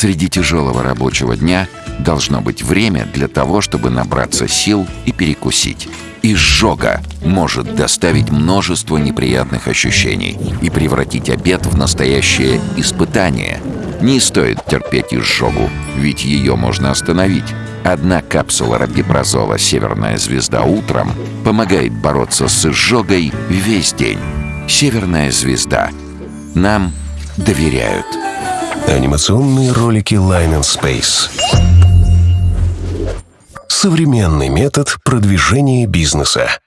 Среди тяжелого рабочего дня должно быть время для того, чтобы набраться сил и перекусить. Изжога может доставить множество неприятных ощущений и превратить обед в настоящее испытание. Не стоит терпеть изжогу, ведь ее можно остановить. Одна капсула рабипрозола «Северная звезда» утром помогает бороться с изжогой весь день. «Северная звезда». Нам доверяют. Анимационные ролики Line and Space. Современный метод продвижения бизнеса.